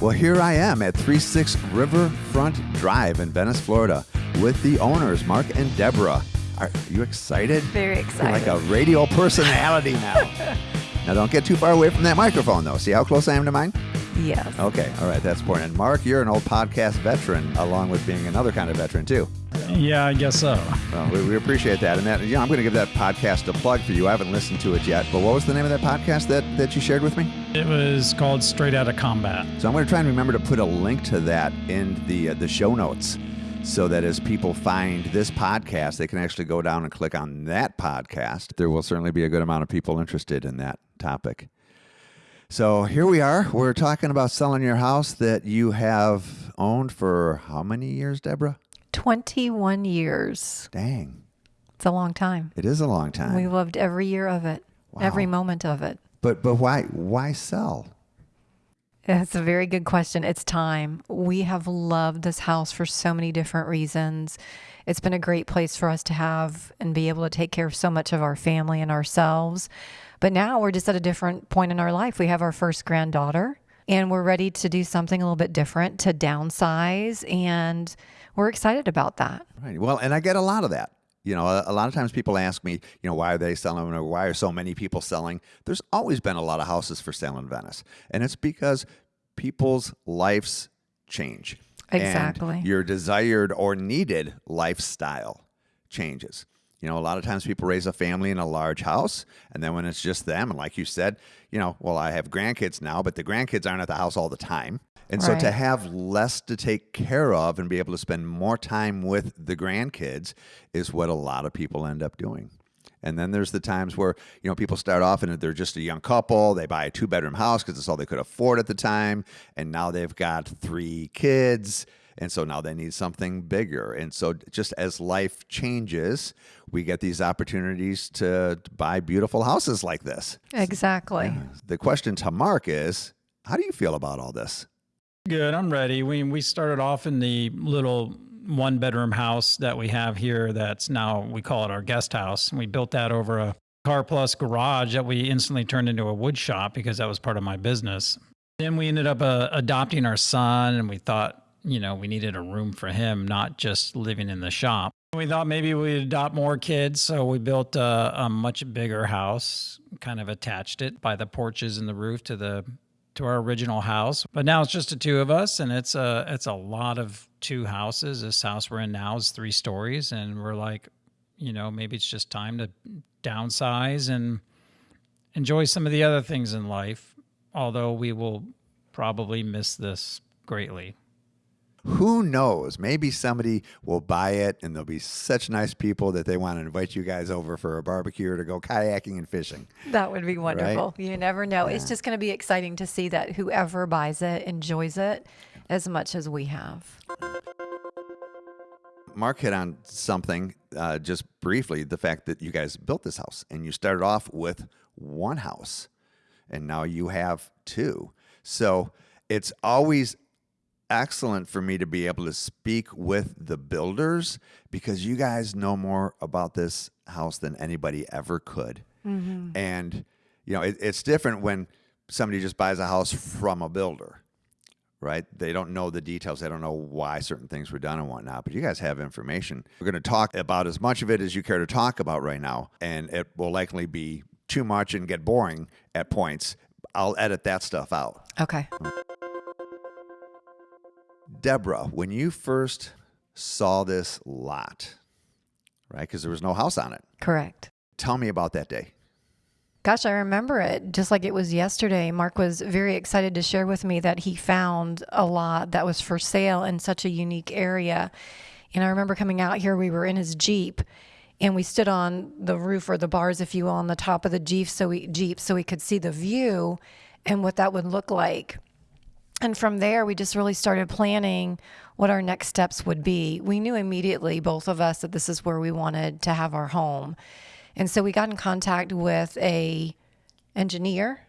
Well, here I am at 36 Riverfront Drive in Venice, Florida, with the owners, Mark and Deborah. Are you excited? Very You're excited. like a radio personality now. now, don't get too far away from that microphone, though. See how close I am to mine? yes. Okay, all right, that's important. And Mark, you're an old podcast veteran, along with being another kind of veteran, too. Yeah, I guess so. Well, we, we appreciate that. And that, you know, I'm going to give that podcast a plug for you. I haven't listened to it yet, but what was the name of that podcast that, that you shared with me? It was called Straight Outta Combat. So I'm going to try and remember to put a link to that in the uh, the show notes, so that as people find this podcast, they can actually go down and click on that podcast. There will certainly be a good amount of people interested in that topic. So here we are. We're talking about selling your house that you have owned for how many years, Deborah? 21 years. Dang, It's a long time. it is a long time. We loved every year of it, every moment of it. But but why why sell? That's a very good question. It's time. We have loved this house for so many different reasons. It's been a great place for us to have and be able to take care of so much of our family and ourselves. But now we're just at a different point in our life. We have our first granddaughter and we're ready to do something a little bit different to downsize. And we're excited about that. Right. Well, and I get a lot of that. You know, a, a lot of times people ask me, you know, why are they selling or why are so many people selling? There's always been a lot of houses for sale in Venice. And it's because people's lives change. Exactly. your desired or needed lifestyle changes. You know, a lot of times people raise a family in a large house, and then when it's just them, and like you said, you know, well, I have grandkids now, but the grandkids aren't at the house all the time. And so to have less to take care of and be able to spend more time with the grandkids is what a lot of people end up doing. And then there's the times where, you know, people start off and they're just a young couple, they buy a two bedroom house because it's all they could afford at the time, and now they've got three kids. And so now they need something bigger. And so just as life changes, we get these opportunities to buy beautiful houses like this. Exactly. The question to Mark is, how do you feel about all this? Good, I'm ready. We we started off in the little one bedroom house that we have here that's now we call it our guest house. We built that over a car plus garage that we instantly turned into a wood shop because that was part of my business. Then we ended up uh, adopting our son and we thought, you know, we needed a room for him, not just living in the shop. We thought maybe we'd adopt more kids, so we built a, a much bigger house, kind of attached it by the porches and the roof to the to our original house. But now it's just the two of us, and it's a it's a lot of two houses. This house we're in now is three stories, and we're like, you know, maybe it's just time to downsize and enjoy some of the other things in life. Although we will probably miss this greatly. Who knows? Maybe somebody will buy it and they'll be such nice people that they want to invite you guys over for a barbecue or to go kayaking and fishing. That would be wonderful. You never know. It's just going to be exciting to see that whoever buys it enjoys it as much as we have. Mark hit on something uh, just briefly the fact that you guys built this house and you started off with one house and now you have two. So it's always excellent for me to be able to speak with the builders because you guys know more about this house than anybody ever could. Mm-hmm. And, you know, it, it's different when somebody just buys a house from a builder right? They don't know the details. They don't know why certain things were done and whatnot. But you guys have information. We're going to talk about as much of it as you care to talk about right now, and it will likely be too much and get boring at points. I'll edit that stuff out. Okay. Deborah, when you first saw this lot, right? Because there was no house on it. Correct. Tell me about that day. Gosh, I remember it just like it was yesterday. Mark was very excited to share with me that he found a lot that was for sale in such a unique area. And I remember coming out here, we were in his Jeep and we stood on the roof or the bars, if you will, on the top of the Jeep so we Jeep so we could see the view and what that would look like. And from there, we just really started planning what our next steps would be. We knew immediately, both of us, that this is where we wanted to have our home. And so we got in contact with a engineer,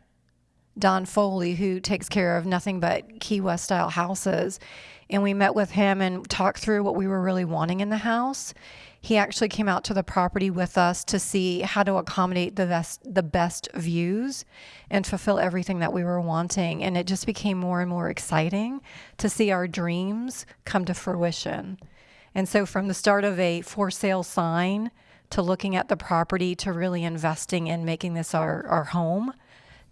Don Foley, who takes care of nothing but Key West style houses. And we met with him and talked through what we were really wanting in the house. He actually came out to the property with us to see how to accommodate the best the best views and fulfill everything that we were wanting. And it just became more and more exciting to see our dreams come to fruition. And so from the start of a for sale sign to looking at the property to really investing in making this our, our home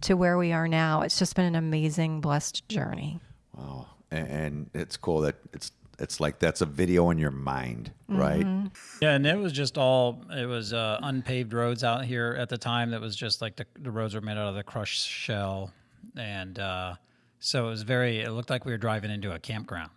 to where we are now it's just been an amazing blessed journey. Wow. And, and it's cool that it's it's like that's a video in your mind, right? Yeah, and it was just all it was uh, unpaved roads out here at the time. That was just like the, the roads were made out of the crushed shell, and uh, so it was very. It looked like we were driving into a campground.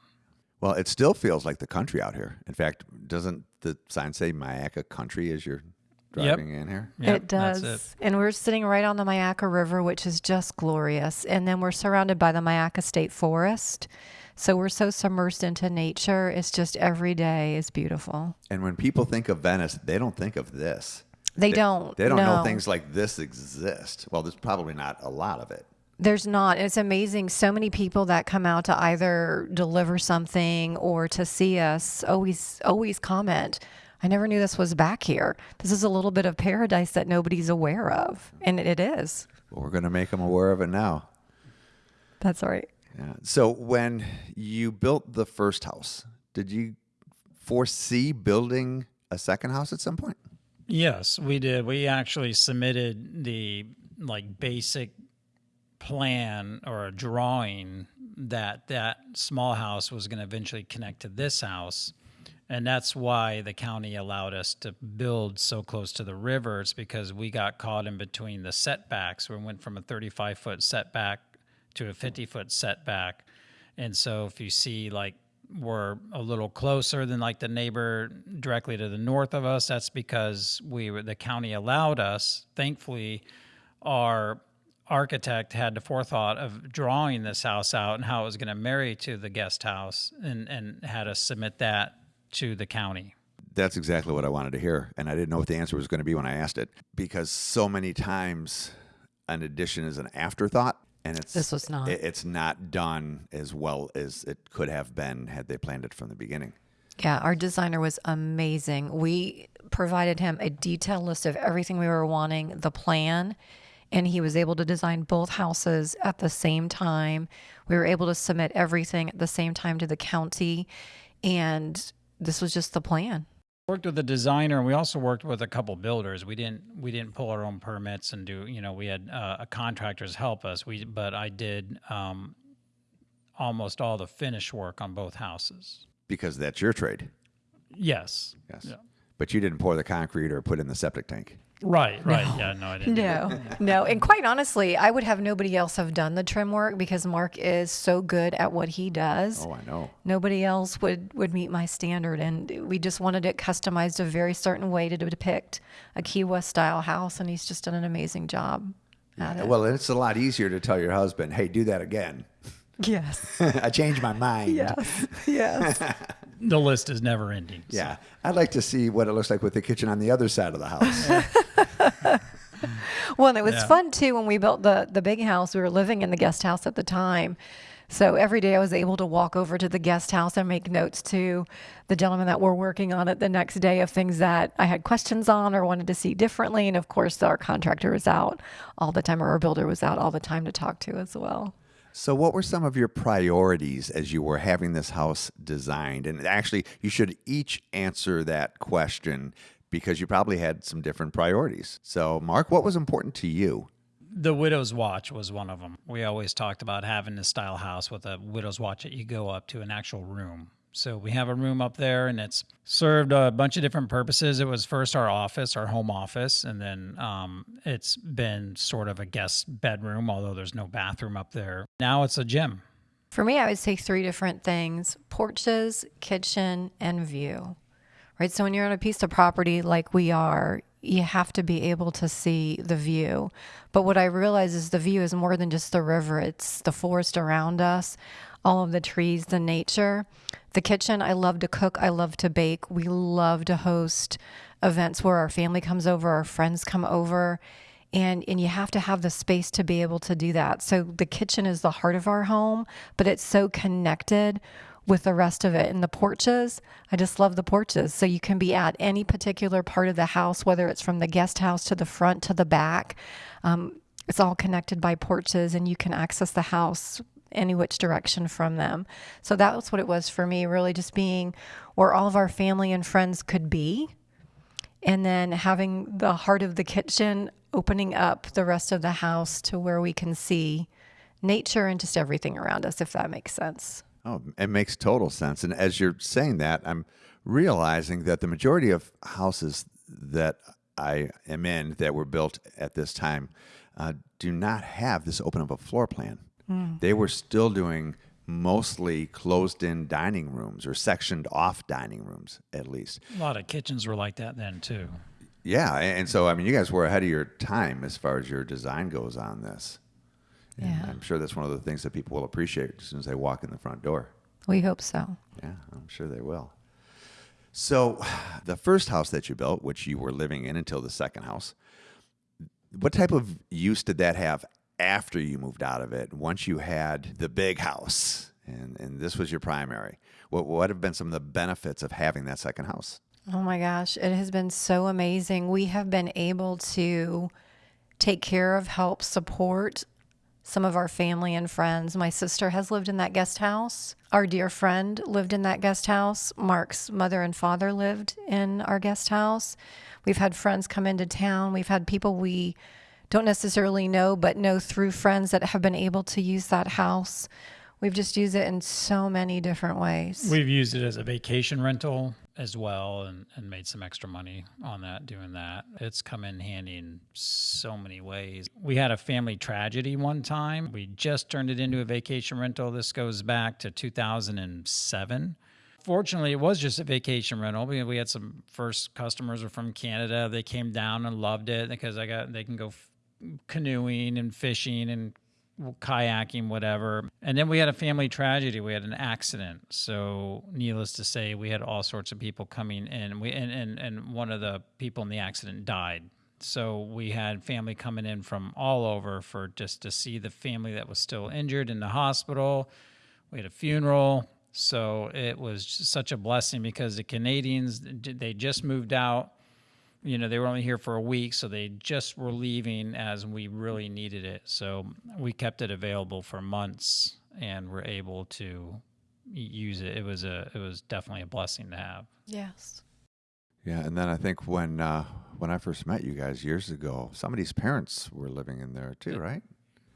Well, it still feels like the country out here. In fact, doesn't the sign say Myakka Country as you're driving in here? Yep, it does. It. And we're sitting right on the Myakka River, which is just glorious. And then we're surrounded by the Myakka State Forest. So we're so submersed into nature. It's just every day is beautiful. And when people think of Venice, they don't think of this. They, don't. They don't know things like this exist. Well, there's probably not a lot of it. There's not. It's amazing. So many people that come out to either deliver something or to see us always always comment. I never knew this was back here. This is a little bit of paradise that nobody's aware of, and it is. But we're going to make them aware of it now. That's all right. Yeah. So when you built the first house, did you foresee building a second house at some point? Yes, we did. We actually submitted the like basic plan or a drawing that that small house was going to eventually connect to this house. And that's why the county allowed us to build so close to the river. It's because we got caught in between the setbacks. We went from a 35 foot setback to a 50 foot setback. And so if you see like we're a little closer than like the neighbor directly to the north of us, that's because we were, the county allowed us. Thankfully, our architect had the forethought of drawing this house out and how it was going to marry to the guest house and, and had us submit that to the county. That's exactly what I wanted to hear. And I didn't know what the answer was going to be when I asked it because so many times an addition is an afterthought and it's This was not. it- it's not done as well as it could have been had they planned it from the beginning. Yeah, our designer was amazing. We provided him a detailed list of everything we were wanting, the plan, and he was able to design both houses at the same time. We were able to submit everything at the same time to the county, and this was just the plan. worked with a designer and we also worked with a couple builders we didn't we didn't pull our own permits and do you know we had uh, contractors help us we but i did um, almost all the finish work on both houses Because that's your trade. yes Yes. Yeah. But you didn't pour the concrete or put in the septic tank. Right right yeah no i didn't. No, no. And quite honestly, I would have nobody else have done the trim work because Mark is so good at what he does. Oh, I know. nobody else would would meet my standard and we just wanted it customized a very certain way to depict a key west style house and he's just done an amazing job at it Well, it's a lot easier to tell your husband, "Hey, do that again." yes I changed my mind. yes yes the list is never ending so. Yeah. I'd like to see what it looks like with the kitchen on the other side of the house. well and it was Yeah. fun too when we built the the big house we were living in the guest house at the time so every day I was able to walk over to the guest house and make notes to the gentleman that we're working on it the next day of things that I had questions on or wanted to see differently. And of course, our contractor was out all the time, or our builder was out all the time to talk to as well. So, what were some of your priorities as you were having this house designed? And actually, you should each answer that question because you probably had some different priorities. So, Mark, what was important to you? the widow's watch was one of them we always talked about having a style house with a widow's watch that you go up to an actual room so we have a room up there and it's served a bunch of different purposes it was first our office our home office and then um, it's been sort of a guest bedroom although there's no bathroom up there now it's a gym For me, I would say three different things porches, kitchen, and view. Right? So when you're on a piece of property like we are, you have to be able to see the view. But what I realize is the view is more than just the river, it's the forest around us, all of the trees, the nature. The kitchen, I love to cook, I love to bake. We love to host events where our family comes over, our friends come over and and you have to have the space to be able to do that so the kitchen is the heart of our home but it's so connected with the rest of it. And the porches, I just love the porches. So you can be at any particular part of the house, whether it's from the guest house to the front to the back. Um, it's all connected by porches, and you can access the house any which direction from them. So that was what it was for me, really just being where all of our family and friends could be. And then having the heart of the kitchen opening up the rest of the house to where we can see nature and just everything around us, if that makes sense. Oh, it makes total sense. And as you're saying that, I'm realizing that the majority of houses that I am in that were built at this time uh, do not have this open up a floor plan. Mm. They were still doing mostly closed in dining rooms or sectioned off dining rooms, at least. A lot of kitchens were like that then, too. Yeah. And so, I mean, you guys were ahead of your time as far as your design goes on this. And yeah. I'm sure that's one of the things that people will appreciate as soon as they walk in the front door. We hope so. Yeah, I'm sure they will. So, the first house that you built, which you were living in until the second house, what type of use did that have after you moved out of it? Once you had the big house and, and this was your primary, what, what have been some of the benefits of having that second house? Oh my gosh, it has been so amazing. We have been able to take care of, help, support some of our family and friends. My sister has lived in that guest house. Our dear friend lived in that guest house. Mark's mother and father lived in our guest house. We've had friends come into town. We've had people we don't necessarily know, but know through friends that have been able to use that house. We've just used it in so many different ways. We've used it as a vacation rental as well and, and made some extra money on that doing that. It's come in handy in so many ways. We had a family tragedy one time. We just turned it into a vacation rental. This goes back to 2007 fortunately, it was just a vacation rental. We, we had some first customers were from Canada. They came down and loved it because I got they can go canoeing and fishing and kayaking, whatever. And then we had a family tragedy. We had an accident. So, needless to say, we had all sorts of people coming in. We and and, and one of the people in the accident died. So we had family coming in from all over for just to see the family that was still injured in the hospital. We had a funeral. So it was such a blessing because the Canadians they just moved out you know, they were only here for a week, so they just were leaving as we really needed it. So we kept it available for months and were able to use it. It was a it was definitely a blessing to have. Yes. Yeah, and then I think when uh, when I first met you guys years ago, somebody's parents were living in there too, right?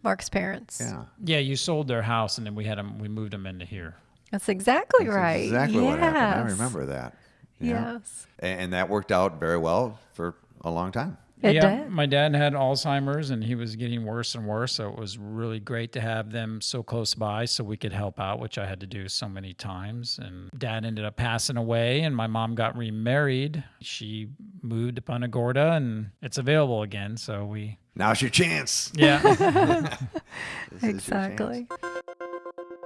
Mark's parents. Yeah. Yeah, you sold their house and then we had them. We moved them into here. That's exactly That's right. Exactly yes. what happened. I remember that. Yes. And that worked out very well for a long time. It yeah, did. my dad had Alzheimer's and he was getting worse and worse. So it was really great to have them so close by so we could help out, which I had to do so many times. And dad ended up passing away and my mom got remarried. She moved to Punta Gorda and it's available again. So we. Now's your chance. Yeah. exactly.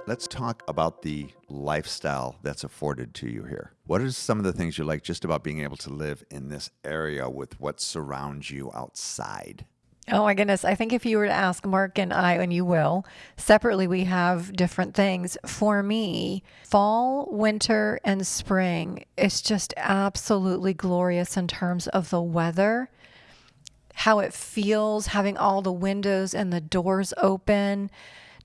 Let's talk about the lifestyle that's afforded to you here. What are some of the things you like just about being able to live in this area with what surrounds you outside? Oh my goodness. I think if you were to ask Mark and I, and you will, separately, we have different things. For me, fall, winter, and spring, it's just absolutely glorious in terms of the weather, how it feels, having all the windows and the doors open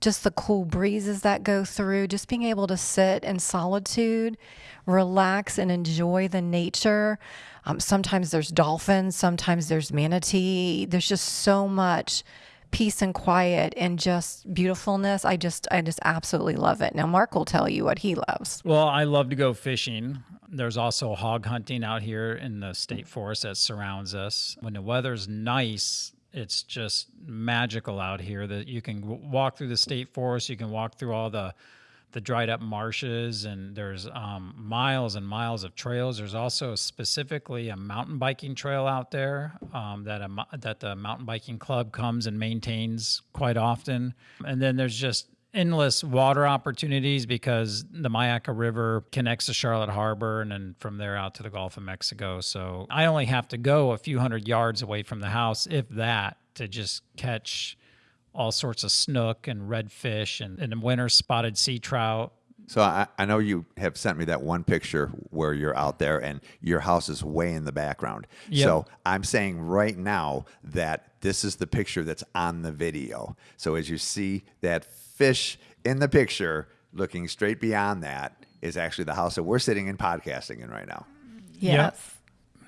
just the cool breezes that go through, just being able to sit in solitude, relax, and enjoy the nature. Um, sometimes there's dolphins, sometimes there's manatee. There's just so much peace and quiet and just beautifulness. I just I just absolutely love it. Now Mark will tell you what he loves. Well, I love to go fishing. There's also hog hunting out here in the state forest that surrounds us. When the weather's nice, it's just magical out here that you can walk through the state forest you can walk through all the the dried up marshes and there's um, miles and miles of trails. There's also specifically a mountain biking trail out there um, that a, that the mountain biking club comes and maintains quite often. And then there's just endless water opportunities because the Myakka River connects to Charlotte Harbor and then from there out to the Gulf of Mexico. So I only have to go a few hundred yards away from the house, if that, to just catch all sorts of snook and redfish and in the winter spotted sea trout So I, I know you have sent me that one picture where you're out there and your house is way in the background. Yep. So I'm saying right now that this is the picture that's on the video. So as you see that fish in the picture looking straight beyond that is actually the house that we're sitting in podcasting in right now. Yes.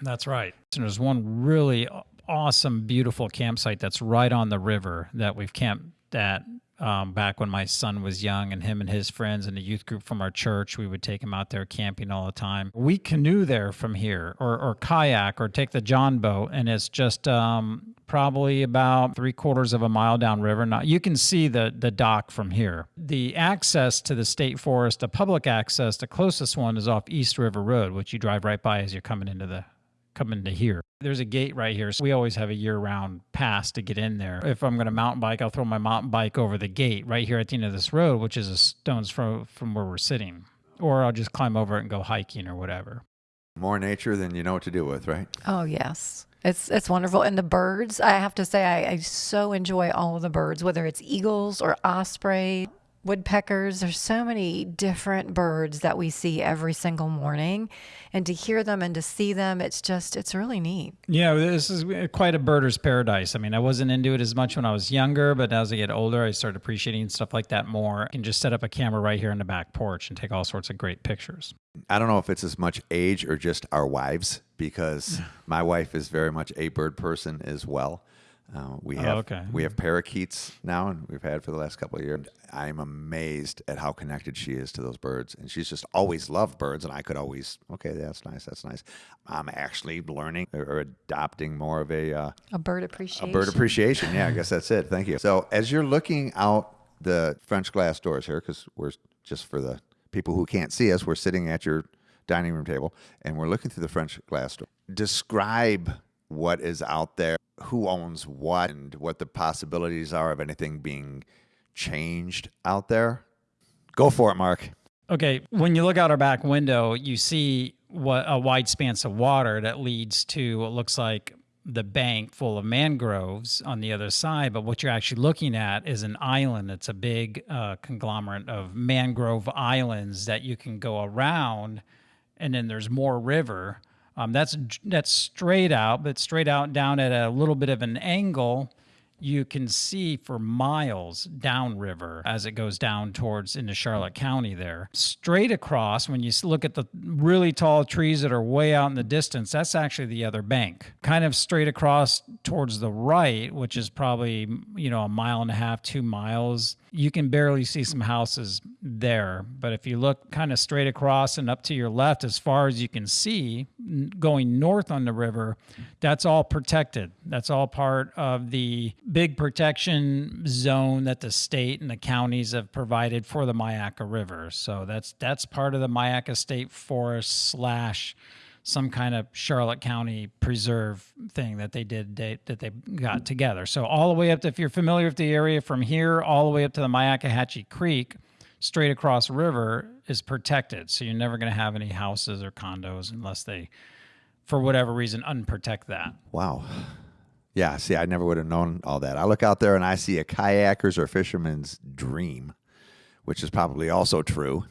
That's right. And there's one really awesome, beautiful campsite that's right on the river that we've camped at um, back when my son was young, and him and his friends and the youth group from our church, we would take him out there camping all the time. We canoe there from here, or, or kayak, or take the John boat, and it's just um, probably about three quarters of a mile downriver. Now you can see the the dock from here. The access to the state forest, the public access, the closest one is off East River Road, which you drive right by as you're coming into the coming to here. There's a gate right here. So we always have a year round pass to get in there. If I'm going to mountain bike, I'll throw my mountain bike over the gate right here at the end of this road, which is a stone's throw from where we're sitting. Or I'll just climb over it and go hiking or whatever. More nature than you know what to do with, right? Oh yes. It's it's wonderful. And the birds, I have to say I, I so enjoy all of the birds, whether it's eagles or osprey, woodpeckers. There's so many different birds that we see every single morning. And to hear them and to see them, it's just it's really neat. Yeah, this is uh, quite a birder's paradise. I mean, I wasn't into it as much when I was younger, but as I get older, I start appreciating stuff like that more. I can just set up a camera right here in the back porch and take all sorts of great pictures. I don't know if it's as much age or just our wives, because my wife is very much a bird person as well. Uh, we have okay. we have parakeets now, and we've had for the last couple of years. I'm amazed at how connected she is to those birds, and she's just always loved birds. And I could always, okay, that's nice, that's nice. I'm actually learning or adopting more of a uh, A bird appreciation. a bird appreciation. Yeah, I guess that's it. Thank you. So as you're looking out the French glass doors here, because we're just for the people who can't see us, we're sitting at your dining room table and we're looking through the French glass door. Describe what is out there, who owns what, and what the possibilities are of anything being changed out there. Go for it, Mark. Okay, when you look out our back window, you see what a wide expanse of water that leads to what looks like the bank full of mangroves on the other side. But what you're actually looking at is an island. It's a big uh, conglomerate of mangrove islands that you can go around, and then there's more river. Um, that's that's straight out, but straight out down at a little bit of an angle you can see for miles downriver as it goes down towards into Charlotte County there. Straight across, when you look at the really tall trees that are way out in the distance, that's actually the other bank. Kind of straight across towards the right, which is probably, you know, a mile and a half, two miles, you can barely see some houses there. But if you look kind of straight across and up to your left, as far as you can see, going north on the river, that's all protected. That's all part of the big protection zone that the state and the counties have provided for the Myakka River. So that's that's part of the Myakka State Forest slash some kind of Charlotte County preserve thing that they did they, that they got together. So all the way up to if you're familiar with the area from here all the way up to the Myakkahatchee Creek, straight across river is protected. So you're never going to have any houses or condos unless they for whatever reason unprotect that. Wow. Yeah, see, I never would have known all that. I look out there and I see a kayaker's or fisherman's dream, which is probably also true.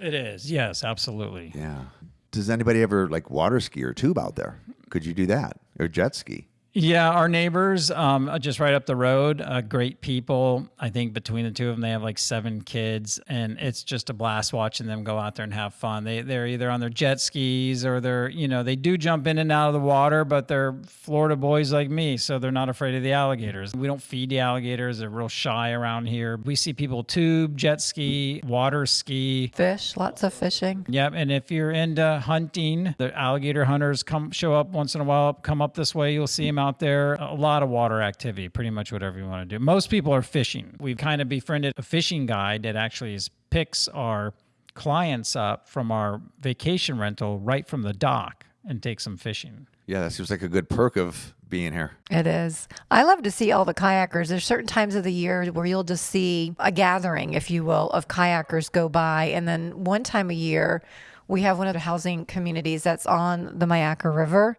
It is. Yes, absolutely. Yeah. Does anybody ever like water ski or tube out there? Could you do that or jet ski? Yeah, our neighbors, um, just right up the road, uh, great people. I think between the two of them, they have like seven kids, and it's just a blast watching them go out there and have fun. They they're either on their jet skis or they're you know they do jump in and out of the water, but they're Florida boys like me, so they're not afraid of the alligators. We don't feed the alligators; they're real shy around here. We see people tube, jet ski, water ski, Fish, lots of fishing. Yep, and if you're into hunting, the alligator hunters come show up once in a while. Come up this way, you'll see them out there. A lot of water activity, pretty much whatever you want to do. Most people are fishing. We've kind of befriended a fishing guide that actually is, picks our clients up from our vacation rental right from the dock and takes them fishing. Yeah, that seems like a good perk of being here. It is. I love to see all the kayakers. There's certain times of the year where you'll just see a gathering, if you will, of kayakers go by. And then one time a year, we have one of the housing communities that's on the Myakka River.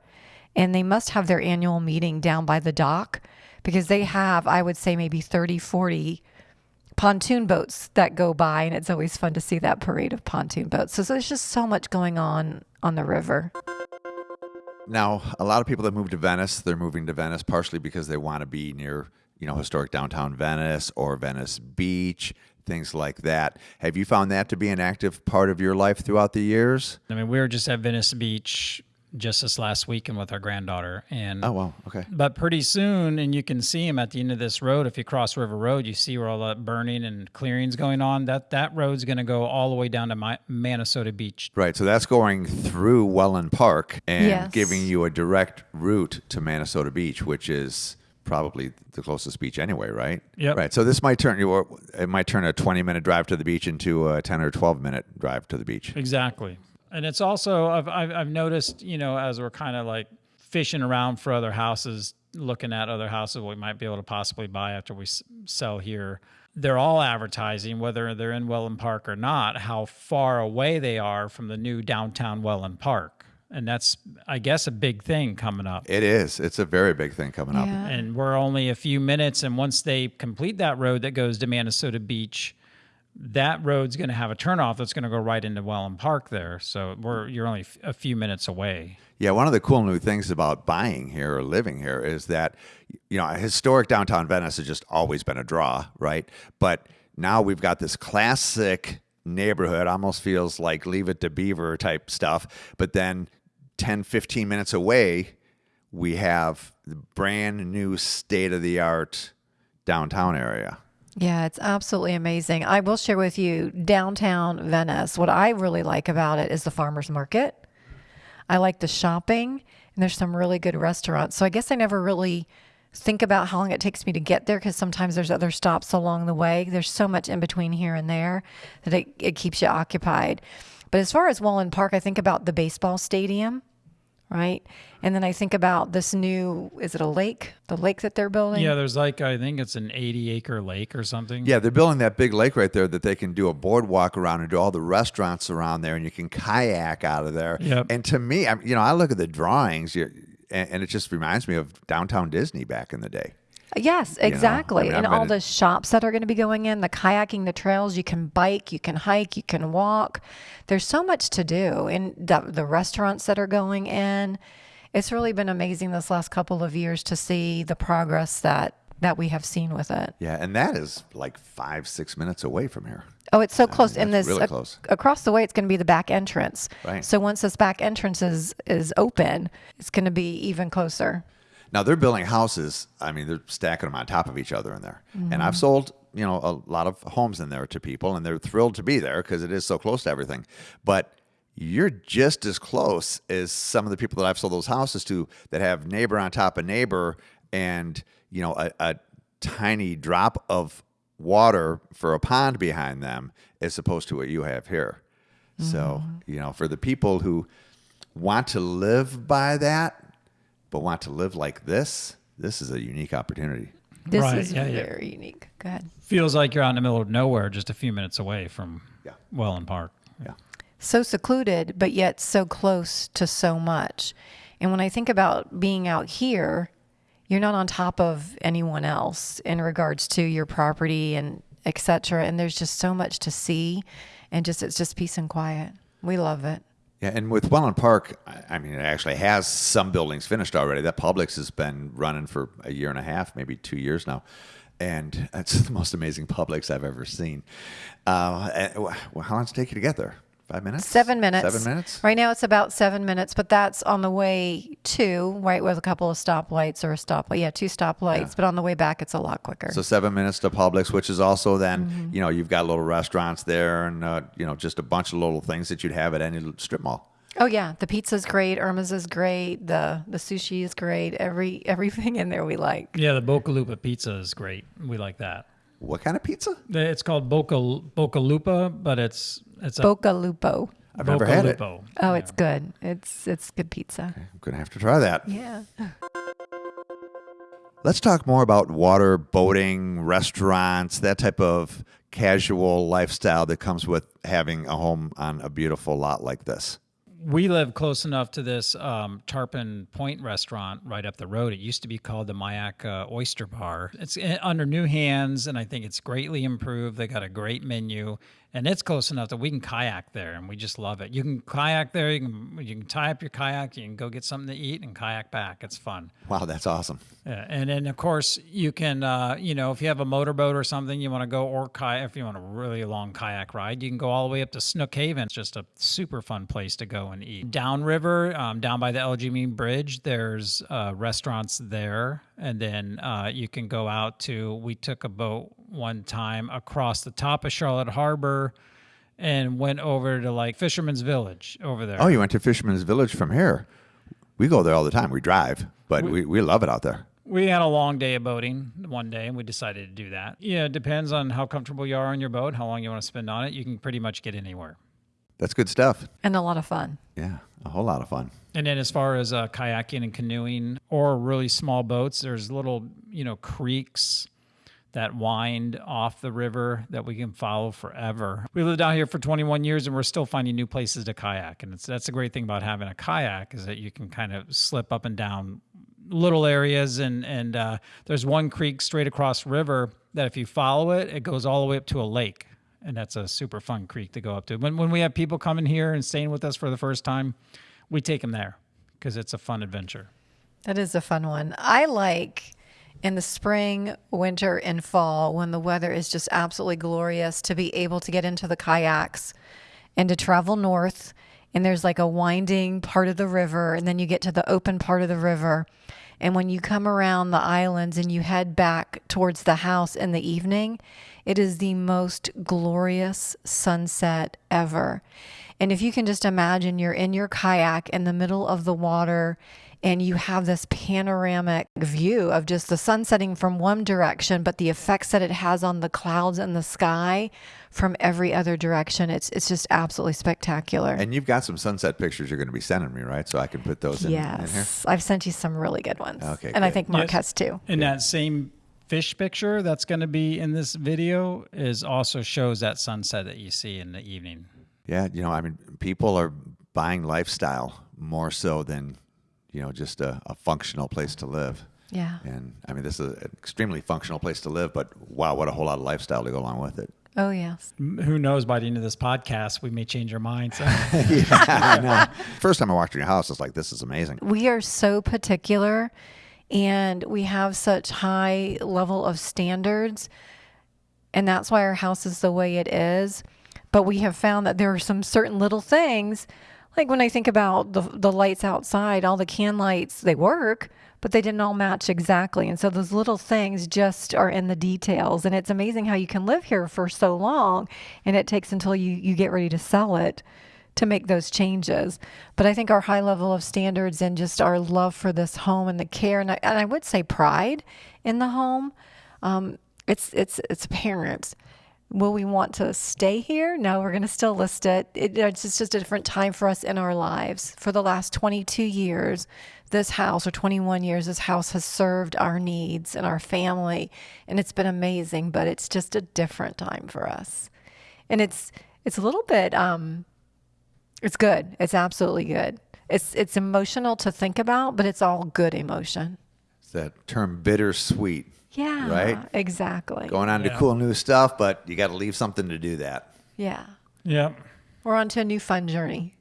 And they must have their annual meeting down by the dock because they have, I would say, maybe 30, 40 pontoon boats that go by, and it's always fun to see that parade of pontoon boats. So, so there's just so much going on on the river. Now, a lot of people that move to Venice, they're moving to Venice partially because they want to be near, you know, historic downtown Venice or Venice Beach, things like that. Have you found that to be an active part of your life throughout the years? I mean, we were just at Venice Beach just this last weekend with our granddaughter, and Oh, well, okay. but pretty soon, and you can see them at the end of this road. If you cross River Road, you see where all that burning and clearing's going on. That that road's going to go all the way down to my, Manasota Beach. Right. So that's going through Wellen Park and Yes. giving you a direct route to Manasota Beach, which is probably the closest beach anyway, right? Yeah. Right. So this might turn you it might turn a 20 minute drive to the beach into a 10 or 12 minute drive to the beach. Exactly. And it's also I've I've, I've noticed you know as we're kind of like fishing around for other houses, looking at other houses we might be able to possibly buy after we s- sell here. They're all advertising, whether they're in Wellen Park or not, how far away they are from the new downtown Wellen Park, and that's I guess a big thing coming up. It is. It's a very big thing coming up. Yeah. and we're only a few minutes and once they complete that road that goes to Manasota Beach that road's going to have a turnoff that's going to go right into Wellen Park there so we're you're only a few minutes away Yeah, one of the cool new things about buying here or living here is that, you know, historic downtown Venice has just always been a draw, right? But now we've got this classic neighborhood, almost feels like Leave It to Beaver type stuff. But then 10, 15 minutes away, we have the brand new state of the art downtown area. Yeah, it's absolutely amazing. I will share with you downtown Venice. What I really like about it is the farmers market. I like the shopping, and there's some really good restaurants. So I guess I never really think about how long it takes me to get there because sometimes there's other stops along the way. There's so much in between here and there that it, it keeps you occupied. But as far as Wellen Park, I think about the baseball stadium, right? And then I think about this new, is it a lake? The lake that they're building? yeah there's like i think it's an 80 acre lake or something Yeah, they're building that big lake right there that they can do a boardwalk around and do all the restaurants around there, and you can kayak out of there. Yep. And to me, I'm, you know, I look at the drawings, and, and it just reminds me of downtown Disney back in the day. Yes, exactly. mean, and all the shops that are going to be going in, the kayaking, the trails, you can bike, you can hike, you can walk. There's so much to do. And the, the restaurants that are going in. It's really been amazing this last couple of years to see the progress that that we have seen with it. Yeah, and that is like five, six minutes away from here. Oh, it's so close. and that's this really ac- close. across the way, it's going to be the back entrance. Right. So once this back entrance is is open, it's going to be even closer. Now they're building houses. I mean, they're stacking them on top of each other in there. And Mm-hmm. I've sold, you know, a lot of homes in there to people, and they're thrilled to be there because it is so close to everything. But you're just as close as some of the people that I've sold those houses to that have neighbor on top of neighbor, and you know, a, a tiny drop of water for a pond behind them, as opposed to what you have here. So, you know, for the people who want to live by that, but want to live like this, this is a unique opportunity. This Right, is yeah, yeah. very unique. Go ahead. feels like you're out in the middle of nowhere just a few minutes away from Yeah. wellen park Yeah. so secluded, but yet so close to so much. And when I think about being out here, you're not on top of anyone else in regards to your property and etc. And there's just so much to see, and just it's just peace and quiet. We love it. Yeah, and with Wellen Park, I- mean, it actually has some buildings finished already. That Publix has been running for a year and a half, maybe two years now, and it's the most amazing Publix I've ever seen. Uh, and, how long does it take you to get there? Five minutes? Seven minutes. Seven minutes. Right now it's about seven minutes, but that's on the way to right with a couple of stoplights or a stoplight. Yeah, two stoplights. But on the way back, it's a lot quicker. So seven minutes to Publix, which is also then Mm-hmm. you know you've got little restaurants there, and uh, you know just a bunch of little things that you'd have at any strip mall. Oh yeah, the pizza's great. Irma's is great. The the sushi is great. Every everything in there we like. yeah the boca lupo pizza is great we like that What kind of pizza? it's called boca boca lupo but it's it's a Boca Lupo. I've never Boca had it. Lupo. Oh, it's good. It's it's good pizza. I'm gonna have to try that. Yeah. Let's talk more about water, boating, restaurants, that type of casual lifestyle that comes with having a home on a beautiful lot like this. We live close enough to this um, Tarpon Point restaurant right up the road. It used to be called the Mayak Oyster Bar. It's uh, under new hands, and I think it's greatly improved. They got a great menu, and it's close enough that we can kayak there, and we just love it. You can kayak there. You can you can tie up your kayak. You can go get something to eat and kayak back. It's fun. Wow, that's awesome. Yeah, and then of course you can, uh, you know, if you have a motorboat or something, you want to go or kayak. If you want a really long kayak ride, you can go all the way up to Snook Haven. It's just a super fun place to go and eat. Downriver, um, down by the LG Bridge, there's uh, restaurants there, and then uh, you can go out to. We took a boat one time across the top of Charlotte Harbor and went over to like Fisherman's Village over there. Oh, you went to Fisherman's Village from here. We go there all the time. We drive, but we, we love it out there. We had a long day of boating one day and we decided to do that. Yeah, it depends on how comfortable you are on your boat, how long you want to spend on it. You can pretty much get anywhere. That's good stuff. And a lot of fun. Yeah, a whole lot of fun. And then as far as uh, kayaking and canoeing or really small boats, there's little, you know, creeks that wind off the river that we can follow forever. We lived out here for 21 years and we're still finding new places to kayak. And it's, that's a great thing about having a kayak is that you can kind of slip up and down little areas. And, and uh, there's one creek straight across river that if you follow it, it goes all the way up to a lake. And that's a super fun creek to go up to. When, when we have people coming here and staying with us for the first time, we take them there because it's a fun adventure. That is a fun one. I like in the spring, winter, and fall when the weather is just absolutely glorious to be able to get into the kayaks and to travel north. And there's like a winding part of the river, and then you get to the open part of the river. And when you come around the islands and you head back towards the house in the evening, it is the most glorious sunset ever. And if you can just imagine you're in your kayak in the middle of the water and you have this panoramic view of just the sun setting from one direction, but the effects that it has on the clouds and the sky from every other direction. It's it's just absolutely spectacular. And you've got some sunset pictures you're going to be sending me, right? So I can put those in, yes, in here. I've sent you some really good ones. Okay, and I think Mark Yes. has too. And that same fish picture that's going to be in this video is also shows that sunset that you see in the evening. Yeah, you know, I mean, people are buying lifestyle more so than, you know, just a, a functional place to live. Yeah. And I mean, this is an extremely functional place to live, but wow, what a whole lot of lifestyle to go along with it. Oh yes. Who knows? By the end of this podcast, we may change our minds. yeah, I know. First time I walked in your house, it's like, this is amazing. we are so particular and we have such high level of standards and that's why our house is the way it is but we have found that there are some certain little things like when i think about the, the lights outside all the can lights they work but they didn't all match exactly and so those little things just are in the details and it's amazing how you can live here for so long and it takes until you you get ready to sell it to make those changes. But I think our high level of standards and just our love for this home and the care, and I, and I would say pride in the home, um, it's it's it's apparent. Will we want to stay here? No, we're going to still list it. it. It's just just a different time for us in our lives. For the last 22 years, this house, or 21 years, this house has served our needs and our family, and it's been amazing. But it's just a different time for us, and it's it's a little bit um, it's good. It's absolutely good. It's it's emotional to think about, but it's all good emotion. It's that term bittersweet. Yeah. Right? Exactly. Going on to Yeah. cool new stuff, but you got to leave something to do that. Yeah. yep. We're on to a new fun journey.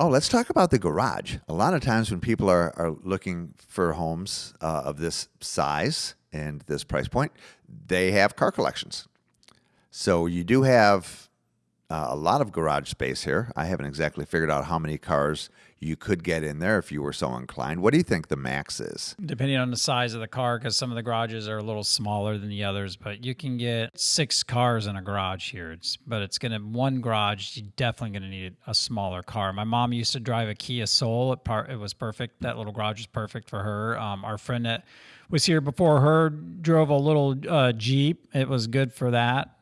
Oh, let's talk about the garage. A lot of times when people are, are looking for homes uh, of this size and this price point, they have car collections. So you do have uh, a lot of garage space here. I haven't exactly figured out how many cars you could get in there if you were so inclined. What do you think the max is? Depending on the size of the car, because some of the garages are a little smaller than the others, but you can get six cars in a garage here. It's, but it's going to, one garage, you're definitely going to need a smaller car. My mom used to drive a Kia Soul. It, par, it was perfect. That little garage is perfect for her. Um, our friend that was here before her drove a little uh, Jeep. It was good for that.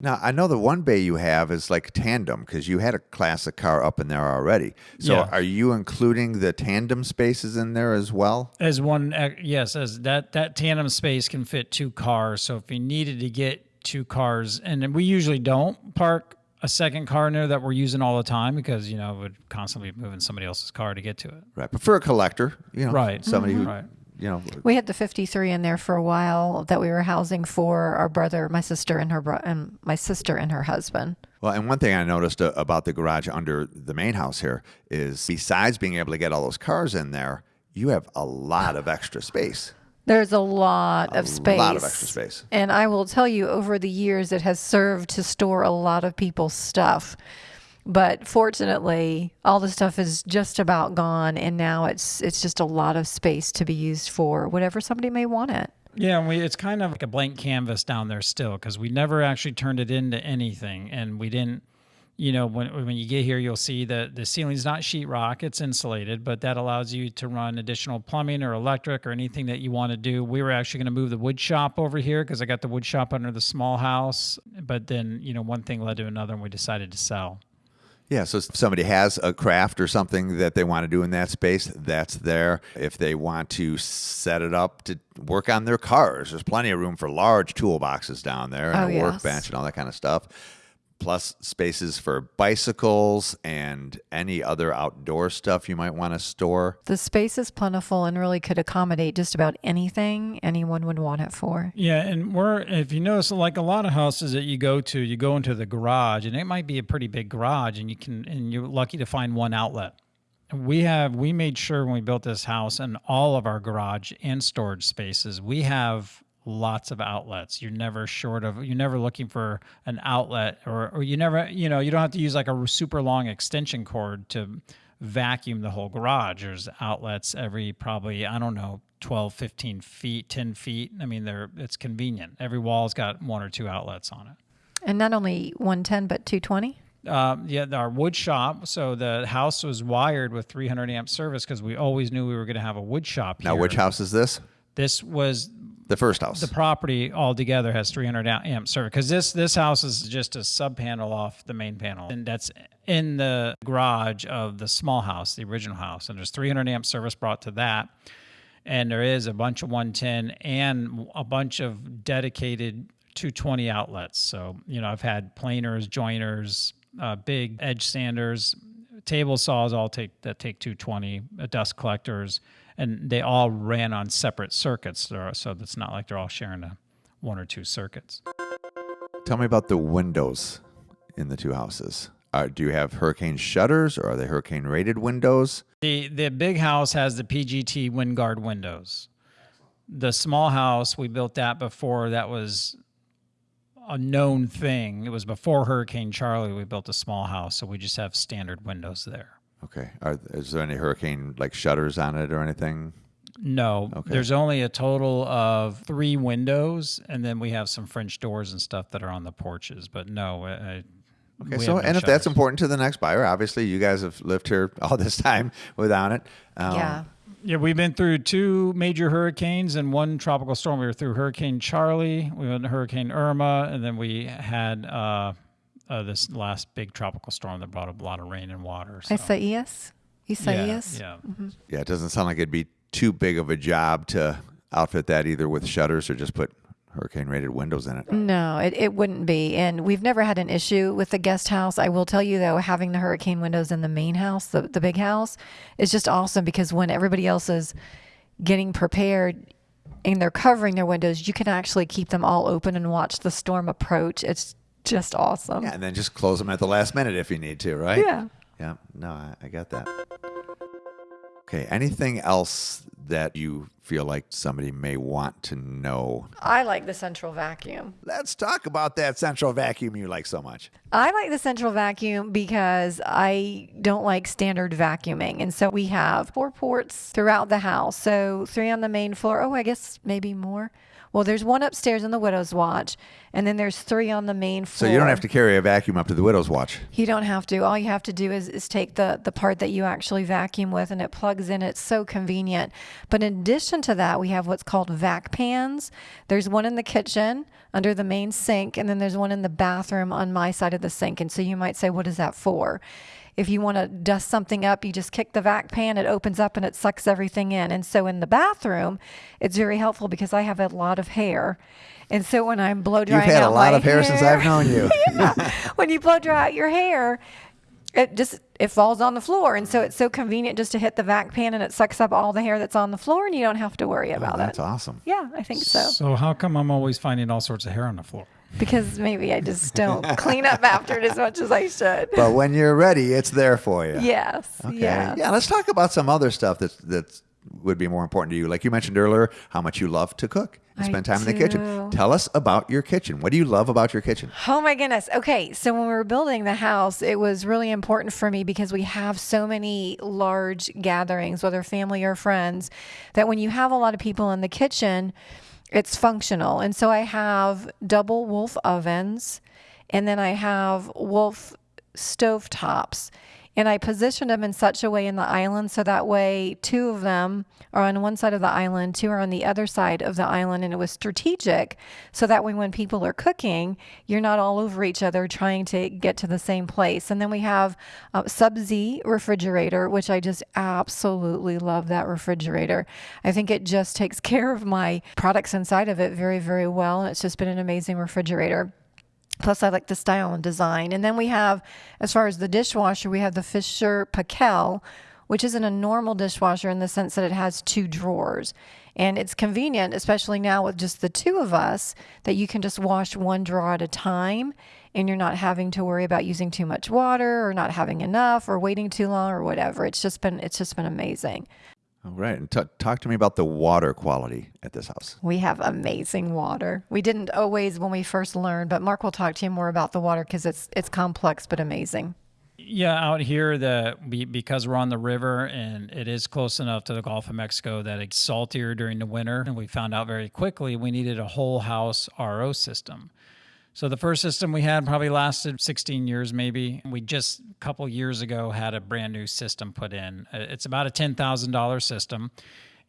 Now, I know the one bay you have is like tandem because you had a classic car up in there already. So Yeah. are you including the tandem spaces in there as well? As one, uh, yes, as that that tandem space can fit two cars. So if you needed to get two cars, and then we usually don't park a second car in there that we're using all the time because you know we'd constantly be moving somebody else's car to get to it. Right. But for a collector, you know, Right. somebody who, Right. You know, We had the 53 in there for a while that we were housing for our brother, my sister, and her bro- and my sister and her husband. Well, and one thing I noticed uh, about the garage under the main house here is besides being able to get all those cars in there, you have a lot of extra space. There's a lot of space. A lot of extra space. And I will tell you, over the years, it has served to store a lot of people's stuff. But fortunately, all the stuff is just about gone, and now it's it's just a lot of space to be used for whatever somebody may want it. Yeah, we it's kind of like a blank canvas down there still because we never actually turned it into anything, and we didn't. You know, when when you get here, you'll see that the ceiling's not sheetrock; it's insulated, but that allows you to run additional plumbing or electric or anything that you want to do. We were actually going to move the wood shop over here because I got the wood shop under the small house, but then you know one thing led to another, and we decided to sell. Yeah, so if somebody has a craft or something that they want to do in that space, that's there. If they want to set it up to work on their cars, there's plenty of room for large toolboxes down there and Oh, a yes. workbench and all that kind of stuff. Plus spaces for bicycles and any other outdoor stuff you might want to store. The space is plentiful and really could accommodate just about anything anyone would want it for. Yeah, and we're if you notice, like a lot of houses that you go to, you go into the garage, and it might be a pretty big garage, and you can and you're lucky to find one outlet. We have we made sure when we built this house and all of our garage and storage spaces, we have lots of outlets. You're never short of you're never looking for an outlet or or you never you know you don't have to use like a super long extension cord to vacuum the whole garage. There's outlets every probably I don't know 12, 15 feet, 10 feet. I mean, they're it's convenient. Every wall's got one or two outlets on it. And not only 110, but 220. Um, yeah, our wood shop. So the house was wired with 300 amp service because we always knew we were going to have a wood shop. Now, which house is this? This was The first house. the property altogether has 300 amp service because this this house is just a sub panel off the main panel, and that's in the garage of the small house, the original house, and there's 300 amp service brought to that, and there is a bunch of 110 and a bunch of dedicated 220 outlets. So you know, I've had planers, joiners, uh, big edge sanders, table saws all take that take 220, uh, dust collectors, and they all ran on separate circuits. So so it's not like they're all sharing a one or two circuits. Tell me about the windows in the two houses. Uh, do you have hurricane shutters or are they hurricane rated windows? The the big house has the PGT WinGuard windows. The small house we built that before that was a known thing. It was before Hurricane Charley. We built a small house, so we just have standard windows there. Okay. Are, is there any hurricane like shutters on it or anything? No, Okay. there's only a total of three windows, and then we have some French doors and stuff that are on the porches. But no, I, I- Okay, we so have no and if that's important to the next buyer, obviously you guys have lived here all this time without it. Um, yeah. Yeah, we've been through two major hurricanes and one tropical storm. We were through Hurricane Charley, we went to Hurricane Irma, and then we had uh, uh, this last big tropical storm that brought a lot of rain and water. So. Isaias? yeah, Isaias? yeah. Yeah, it doesn't sound like it'd be too big of a job to outfit that either with shutters or just put hurricane rated windows in it. No, it, it wouldn't be. And we've never had an issue with the guest house. I will tell you, though, having the hurricane windows in the main house, the, the big house, is just awesome because when everybody else is getting prepared and they're covering their windows, you can actually keep them all open and watch the storm approach. It's just awesome. Yeah, and then just close them at the last minute if you need to, right? Yeah. Yeah, no, I, I get that. Okay, anything else that you feel like somebody may want to know? I like the central vacuum. Let's talk about that central vacuum you like so much. I like the central vacuum because I don't like standard vacuuming. And so we have four ports throughout the house. So three on the main floor. Oh, I guess maybe more. Well, there's one upstairs in the widow's watch, and then there's three on the main floor. So you don't have to carry a vacuum up to the widow's watch. You don't have to. All you have to do is, is take the, the part that you actually vacuum with and it plugs in. It's so convenient. But in addition to that, we have what's called vac pans. There's one in the kitchen under the main sink, and then there's one in the bathroom on my side of the sink. And so you might say, what is that for? If you want to dust something up, you just kick the vac pan, it opens up and it sucks everything in. And so in the bathroom, it's very helpful because I have a lot of of hair. And so when I'm blow drying You've had a lot of hair, since I've known you. when you blow dry out your hair, it just it falls on the floor, and so it's so convenient just to hit the vac pan and it sucks up all the hair that's on the floor, and you don't have to worry oh, about Oh, That's it. awesome. Yeah, I think so. So how come I'm always finding all sorts of hair on the floor? Because maybe I just don't clean up after it as much as I should. But when you're ready, it's there for you. Yes. Okay. Yes. Yeah. Let's talk about some other stuff that's that would be more important to you. Like you mentioned earlier, how much you love to cook and spend time in the kitchen. Tell us about your kitchen. What do you love about your kitchen? Oh my goodness. Okay. So when we were building the house, it was really important for me because we have so many large gatherings, whether family or friends, that when you have a lot of people in the kitchen, it's functional. And so I have double Wolf ovens and then I have Wolf stove tops. And I positioned them in such a way in the island so that way two of them are on one side of the island, two are on the other side of the island. And it was strategic so that way when people are cooking, you're not all over each other trying to get to the same place. And then we have a Sub Z refrigerator, which I just absolutely love that refrigerator. I think it just takes care of my products inside of it very, very well. And it's just been an amazing refrigerator. Plus, I like the style and design. And then we have, as far as the dishwasher, we have the Fisher Paykel, which isn't a normal dishwasher in the sense that it has two drawers. And it's convenient, especially now with just the two of us, that you can just wash one drawer at a time and you're not having to worry about using too much water or not having enough or waiting too long or whatever. It's just been it's just been amazing. All right. And t- talk to me about the water quality at this house. We have amazing water. We didn't always when we first learned, but Mark will talk to you more about the water because it's it's complex but amazing. Yeah, out here the we because we're on the river and it is close enough to the Gulf of Mexico that it's saltier during the winter, and we found out very quickly we needed a whole house RO system. So the first system we had probably lasted 16 years, maybe. We just a couple years ago had a brand new system put in. Uh, It's about a $10,000 system,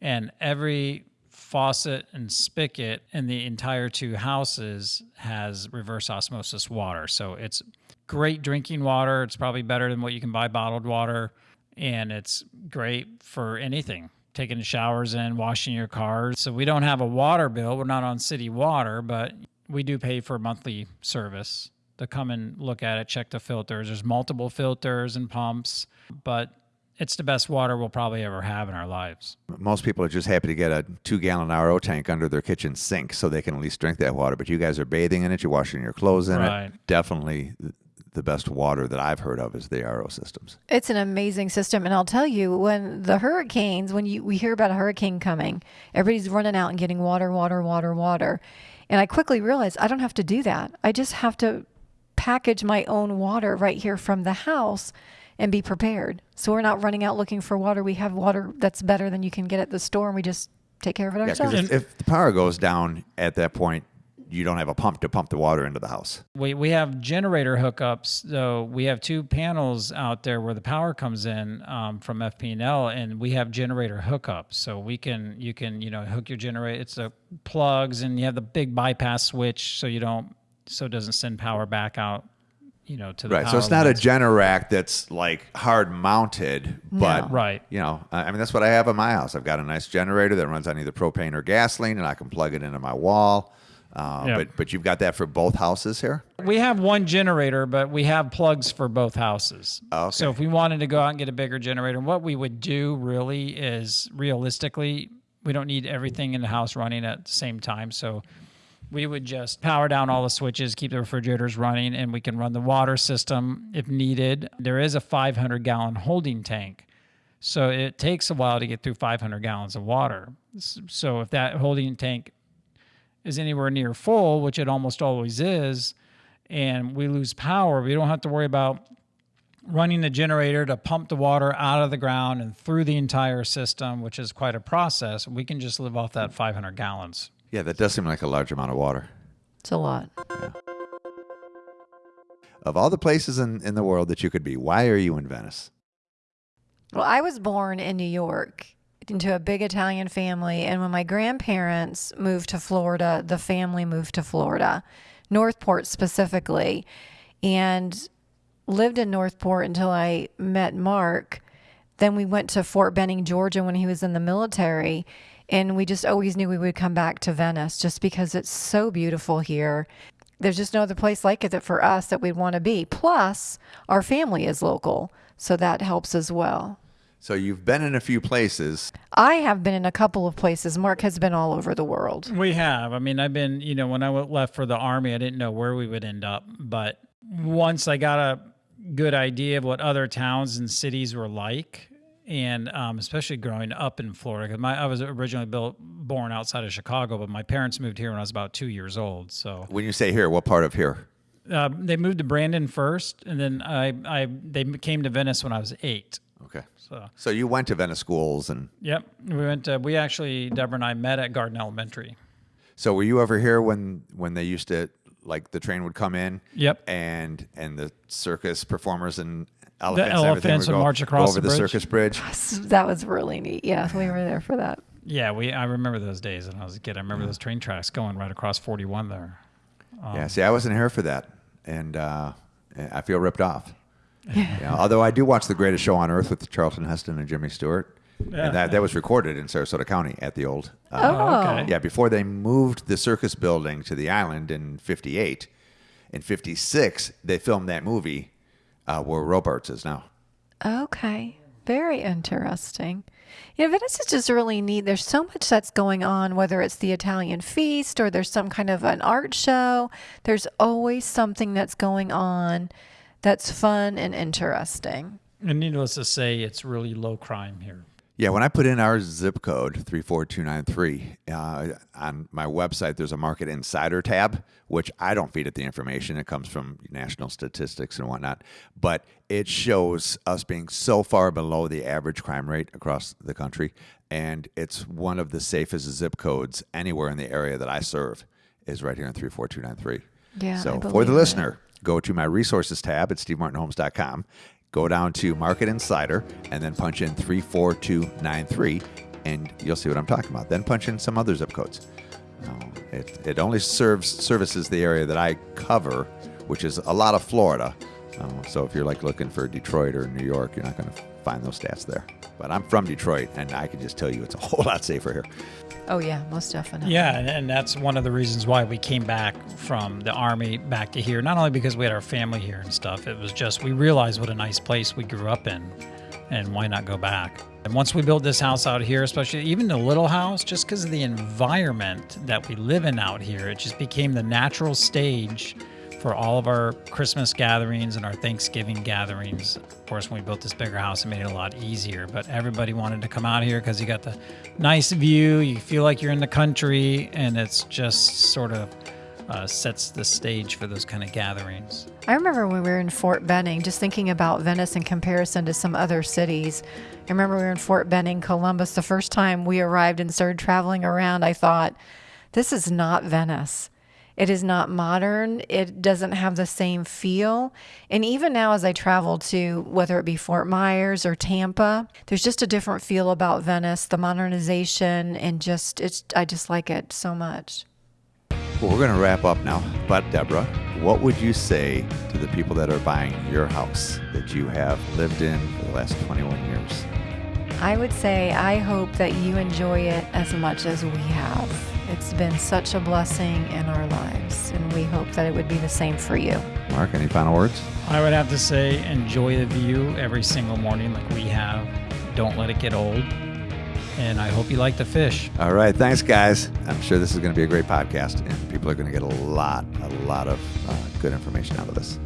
and every faucet and spigot in the entire two houses has reverse osmosis water. So it's great drinking water. It's probably better than what you can buy bottled water, and it's great for anything. Taking showers in, washing your cars. So we don't have a water bill. We're not on city water, but we do pay for monthly service to come and look at it, check the filters. There's multiple filters and pumps, but it's the best water we'll probably ever have in our lives. Most people are just happy to get a two gallon RO tank under their kitchen sink so they can at least drink that water. But you guys are bathing in it, you're washing your clothes in Right. it. Definitely the best water that I've heard of is the RO systems. It's an amazing system, and I'll tell you, when the hurricanes, when you we hear about a hurricane coming, everybody's running out and getting water, water, water, water, and I quickly realized I don't have to do that. I just have to package my own water right here from the house and be prepared. So we're not running out looking for water. We have water that's better than you can get at the store, and we just take care of it Yeah, ourselves. because if, if the power goes down at that point, you don't have a pump to pump the water into the house. We, we have generator hookups, So We have two panels out there where the power comes in um, from FP&L, we have generator hookups. So we can you can you know hook your generator. It's the plugs, and you have the big bypass switch, so you don't so it doesn't send power back out. You know to the Right. So it's not a lines. Generac that's like hard mounted, but Right. You know, I mean that's what I have in my house. I've got a nice generator that runs on either propane or gasoline, and I can plug it into my wall. Uh, Yeah. But but you've got that for both houses here. We have one generator, but we have plugs for both houses. Okay. So if we wanted to go out and get a bigger generator, what we would do really is realistically, we don't need everything in the house running at the same time. So we would just power down all the switches, keep the refrigerators running, and we can run the water system if needed. There is a 500 gallon holding tank. So it takes a while to get through 500 gallons of water. So if that holding tank is anywhere near full, which it almost always is, and we lose power, we don't have to worry about running the generator to pump the water out of the ground and through the entire system, which is quite a process. We can just live off that 500 gallons. Yeah, that does seem like a large amount of water. it's a lot. Of all the places in, in the world that you could be, why are you in Venice? Well, I was born in New York into a big Italian family. And when my grandparents moved to Florida, the family moved to Florida, North Port specifically, and lived in North Port until I met Mark. Then we went to Fort Benning, Georgia when he was in the military. And we just always knew we would come back to Venice just because it's so beautiful here. There's just no other place like it for us that we'd want to be. Plus, our family is local, so that helps as well. So you've been in a few places. I have been in a couple of places. Mark has been all over the world. We have. I mean, I've been, you know, when I left for the army, I didn't know where we would end up. But once I got a good idea of what other towns and cities were like, and um, especially growing up in Florida, because I was originally built, born outside of Chicago, but my parents moved here when I was about two years old. So When you say here, what part of here? uh, they moved to Brandon first, and then I, I they came to Venice when I was eight. Okay. So So you went to Venice schools, and yep, we went. To, we actually Deborah and I met at Garden Elementary. so were you ever here when when they used to like the train would come in? Yep. And and the circus performers and elephants, and everything elephants would go march across over the the, circus bridge. That was really neat. Yeah, we were there for that. Yeah, we. I remember those days when I was a kid. I remember those train tracks going right across 41 there. yeah. See, I wasn't here for that, and uh, I feel ripped off. Yeah. although I do watch The Greatest Show on Earth with Charlton Heston and Jimmy Stewart. Yeah. And that, that was recorded in Sarasota County at the old. Uh, Oh, okay. Yeah, before they moved the circus building to the island in 58. In 56, they filmed that movie uh, where Robarts is now. Okay. Very interesting. You know, Venice is just really neat. There's so much that's going on, whether it's the Italian feast or there's some kind of an art show. There's always something that's going on that's fun and interesting. And needless to say, it's really low crime here. Yeah, when I put in our zip code 34293 uh, on my website, there's a Market Insider tab, which I don't feed it the information. It comes from national statistics and whatnot, but it shows us being so far below the average crime rate across the country, and it's one of the safest zip codes anywhere in the area that I serve. Is right here in 34293. Yeah, So I for believe the it. listener, go to my resources tab at stevemartinhomes.com, go down to Market Insider, and then punch in 34293, and you'll see what I'm talking about. Then punch in some other zip codes. No, it, it only serves services the area that I cover, which is a lot of Florida. Uh, so if you're like looking for Detroit or New York, you're not going to find those stats there. But I'm from Detroit, and I can just tell you it's a whole lot safer here. Oh, yeah, most definitely. Yeah, and, and that's one of the reasons why we came back from the army back to here. Not only because we had our family here and stuff, it was just we realized what a nice place we grew up in, and why not go back? And once we built this house out here, especially even the little house, just because of the environment that we live in out here, it just became the natural stage for all of our Christmas gatherings and our Thanksgiving gatherings. Of course, when we built this bigger house, it made it a lot easier. But everybody wanted to come out here because you got the nice view, you feel like you're in the country, and it's just sort of uh, sets the stage for those kind of gatherings. I remember when we were in Fort Benning, just thinking about Venice in comparison to some other cities. I remember we were in Fort Benning, Columbus. The first time we arrived and started traveling around, I thought, this is not Venice. It is not modern. It doesn't have the same feel. And even now, as I travel to whether it be Fort Myers or Tampa, there's just a different feel about Venice, the modernization, and just, it's, I just like it so much. Well, we're going to wrap up now. But, Deborah, what would you say to the people that are buying your house that you have lived in for the last 21 years? I would say I hope that you enjoy it as much as we have. It's been such a blessing in our lives, and we hope that it would be the same for you. Mark, any final words? I would have to say, enjoy the view every single morning like we have. Don't let it get old. And I hope you like the fish. All right. Thanks, guys. I'm sure this is going to be a great podcast, and people are going to get a lot, a lot of uh, good information out of this.